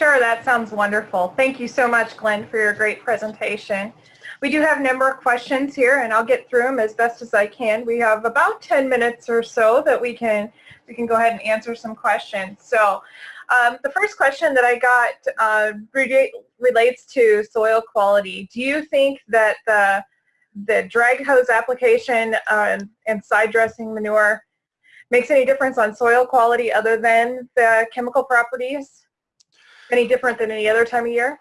Sure, that sounds wonderful. Thank you so much, Glenn, for your great presentation. We do have a number of questions here, and I'll get through them as best as I can. We have about 10 minutes or so that we can we can go ahead and answer some questions. So um, the first question that I got uh, relates to soil quality. Do you think that the, the drag hose application uh, and side dressing manure makes any difference on soil quality other than the chemical properties? Any different than any other time of year?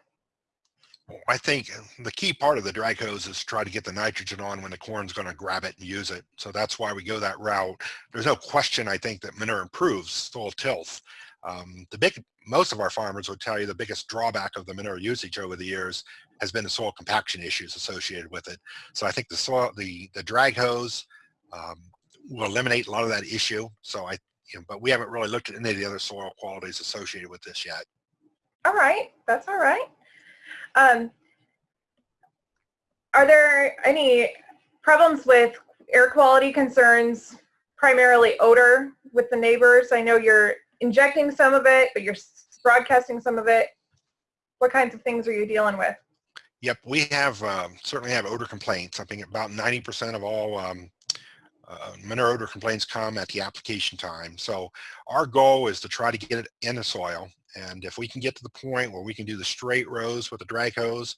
I think the key part of the drag hose is to try to get the nitrogen on when the corn's going to grab it and use it. So that's why we go that route. There's no question, I think, that manure improves soil tilth. Um, the big, most of our farmers would tell you the biggest drawback of the manure usage over the years has been the soil compaction issues associated with it. So I think the soil, the the drag hose um, will eliminate a lot of that issue. So I, you know, but we haven't really looked at any of the other soil qualities associated with this yet. All right, that's all right. Um, are there any problems with air quality concerns, primarily odor with the neighbors? I know you're injecting some of it, but you're broadcasting some of it. What kinds of things are you dealing with? Yep, we have um, certainly have odor complaints. I think about 90% of all um, uh, manure odor complaints come at the application time. So our goal is to try to get it in the soil. And if we can get to the point where we can do the straight rows with the drag hose,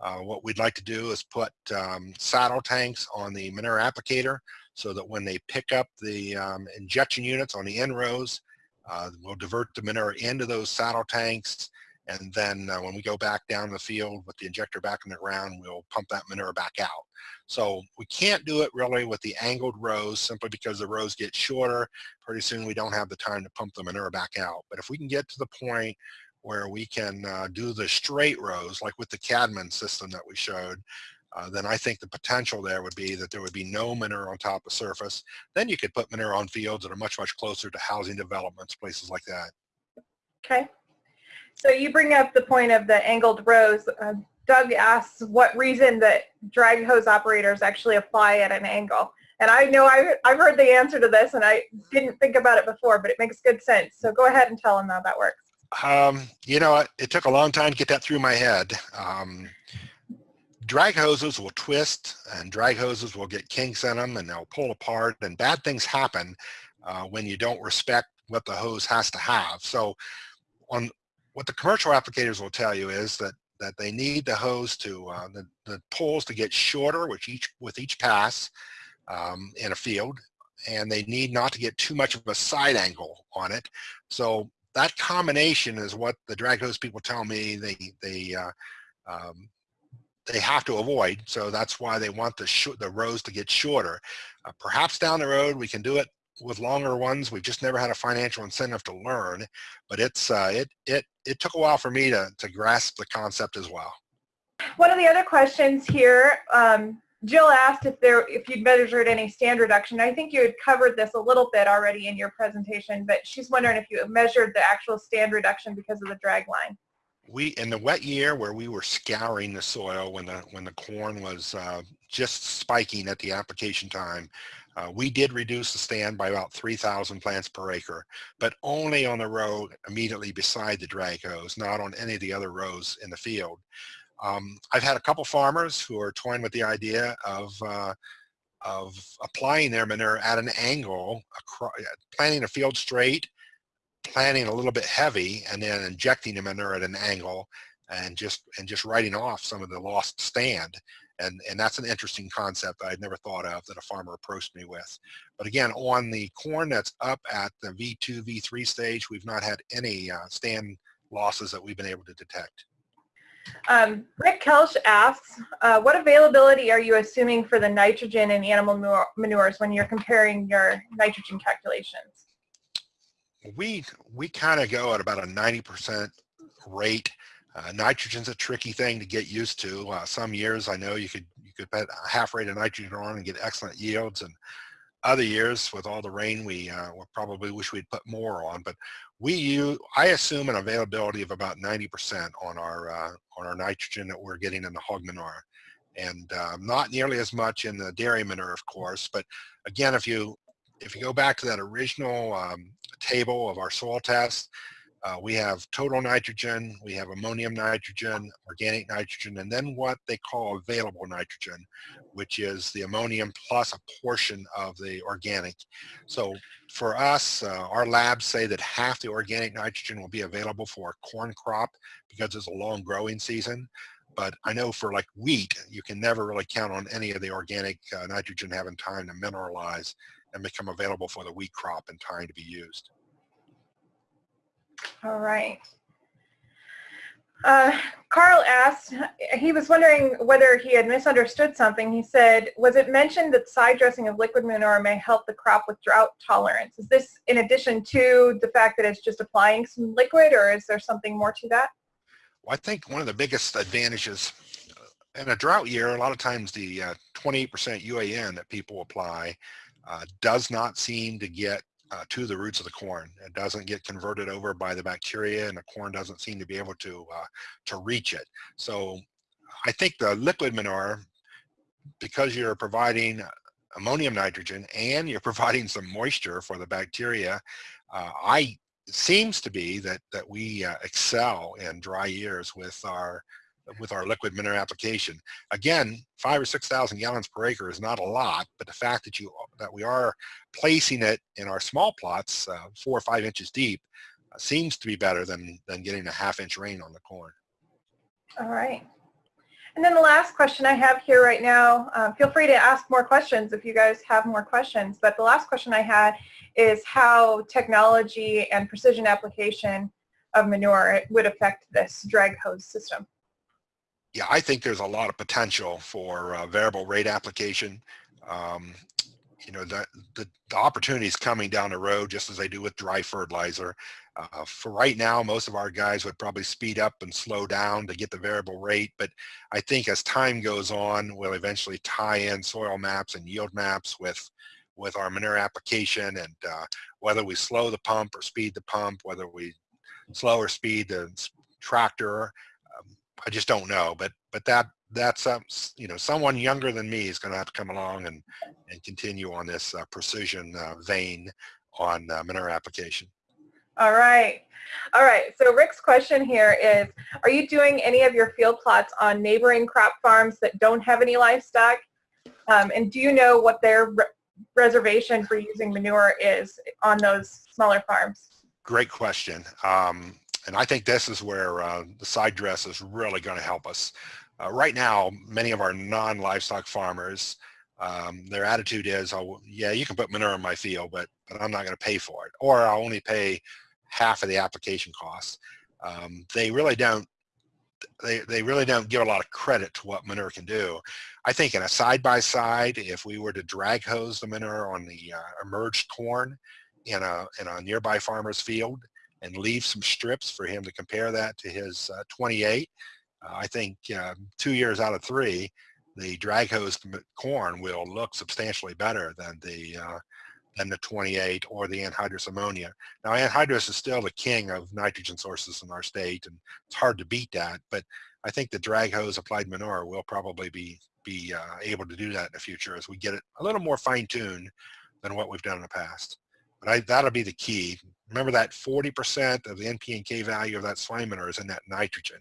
uh, what we'd like to do is put um, saddle tanks on the manure applicator so that when they pick up the um, injection units on the end rows, uh, we'll divert the manure into those saddle tanks and then uh, when we go back down the field with the injector back in the ground, we'll pump that manure back out. So we can't do it really with the angled rows simply because the rows get shorter. Pretty soon we don't have the time to pump the manure back out. But if we can get to the point where we can uh, do the straight rows, like with the Cadman system that we showed, uh, then I think the potential there would be that there would be no manure on top of surface. Then you could put manure on fields that are much, much closer to housing developments, places like that. Okay. So you bring up the point of the angled rows. Uh, Doug asks what reason that drag hose operators actually apply at an angle. And I know I've, I've heard the answer to this and I didn't think about it before, but it makes good sense. So go ahead and tell them how that works. Um, you know, it took a long time to get that through my head. Um, drag hoses will twist and drag hoses will get kinks in them and they'll pull apart and bad things happen uh, when you don't respect what the hose has to have. So on what the commercial applicators will tell you is that that they need the hose to uh, the, the poles to get shorter with each with each pass um, in a field and they need not to get too much of a side angle on it so that combination is what the drag hose people tell me they they uh, um, they have to avoid. So that's why they want the, the rows to get shorter. Uh, perhaps down the road we can do it with longer ones. We've just never had a financial incentive to learn, but it's uh, it it it took a while for me to to grasp the concept as well. One of the other questions here, um, Jill asked if there if you'd measured any stand reduction. I think you had covered this a little bit already in your presentation, but she's wondering if you measured the actual stand reduction because of the drag line we in the wet year where we were scouring the soil when the when the corn was uh, just spiking at the application time uh, we did reduce the stand by about 3,000 plants per acre, but only on the row immediately beside the drag hose, not on any of the other rows in the field. Um, I've had a couple farmers who are toying with the idea of uh, of applying their manure at an angle, planting a field straight planting a little bit heavy and then injecting the manure at an angle and just and just writing off some of the lost stand and and that's an interesting concept I'd never thought of that a farmer approached me with but again on the corn that's up at the v2 v3 stage we've not had any uh, stand losses that we've been able to detect um, Rick Koelsch asks, uh, what availability are you assuming for the nitrogen in animal manures when you're comparing your nitrogen calculations? we we kind of go at about a 90% rate. Uh, nitrogen's a tricky thing to get used to. Uh, some years I know you could you could put a half rate of nitrogen on and get excellent yields, and other years with all the rain we uh, we probably wish we'd put more on. But we use I assume an availability of about 90% on our uh, on our nitrogen that we're getting in the hog manure, and um, not nearly as much in the dairy manure, of course. But again, if you if you go back to that original um, table of our soil test, Uh, we have total nitrogen, we have ammonium nitrogen, organic nitrogen, and then what they call available nitrogen, which is the ammonium plus a portion of the organic. So for us, uh, our labs say that half the organic nitrogen will be available for a corn crop because it's a long growing season. But I know for like wheat, you can never really count on any of the organic uh, nitrogen having time to mineralize and become available for the wheat crop in time to be used. All right. Uh, Carl asked, he was wondering whether he had misunderstood something. He said, was it mentioned that side dressing of liquid manure may help the crop with drought tolerance? Is this in addition to the fact that it's just applying some liquid or is there something more to that? Well, I think one of the biggest advantages uh, in a drought year, a lot of times the 28% uh, UAN that people apply uh, does not seem to get uh, to the roots of the corn. It doesn't get converted over by the bacteria and the corn doesn't seem to be able to, uh, to reach it. So I think the liquid manure, because you're providing ammonium nitrogen and you're providing some moisture for the bacteria, uh, I seems to be that that we uh, excel in dry years with our with our liquid manure application. Again, five or 6,000 gallons per acre is not a lot, but the fact that you that we are placing it in our small plots, uh, four or five inches deep, uh, seems to be better than, than getting a half inch rain on the corn. All right. And then the last question I have here right now, uh, feel free to ask more questions if you guys have more questions, but the last question I had is how technology and precision application of manure would affect this drag hose system yeah, I think there's a lot of potential for uh, variable rate application. Um, you know, the, the, the opportunities coming down the road, just as they do with dry fertilizer. Uh, for right now, most of our guys would probably speed up and slow down to get the variable rate. But I think as time goes on, we'll eventually tie in soil maps and yield maps with with our manure application and uh, whether we slow the pump or speed the pump, whether we slow or speed the tractor, I just don't know. But but that that's um, you know someone younger than me is going to have to come along and and continue on this uh, precision uh, vein on uh, manure application. All right. All right. So Rick's question here is, are you doing any of your field plots on neighboring crop farms that don't have any livestock? Um, and do you know what their re reservation for using manure is on those smaller farms? Great question. Um, and I think this is where uh, the side dress is really going to help us. Uh, right now, many of our non-livestock farmers, um, their attitude is, oh, yeah, you can put manure in my field, but, but I'm not going to pay for it. Or I'll only pay half of the application costs. Um, they really don't they, they really don't give a lot of credit to what manure can do. I think in a side-by-side, -side, if we were to drag hose the manure on the uh, emerged corn in a, in a nearby farmer's field, and leave some strips for him to compare that to his uh, 28. Uh, I think uh, two years out of three, the drag hose corn will look substantially better than the uh, than the 28 or the anhydrous ammonia. Now anhydrous is still the king of nitrogen sources in our state and it's hard to beat that, but I think the drag hose applied manure will probably be be uh, able to do that in the future as we get it a little more fine-tuned than what we've done in the past. But I, that'll be the key. Remember that 40% of the NP and K value of that slime manure is in that nitrogen.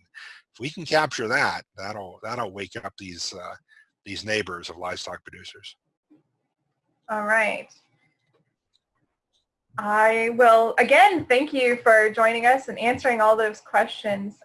If we can capture that, that'll that'll wake up these uh, these neighbors of livestock producers. All right. I will again thank you for joining us and answering all those questions.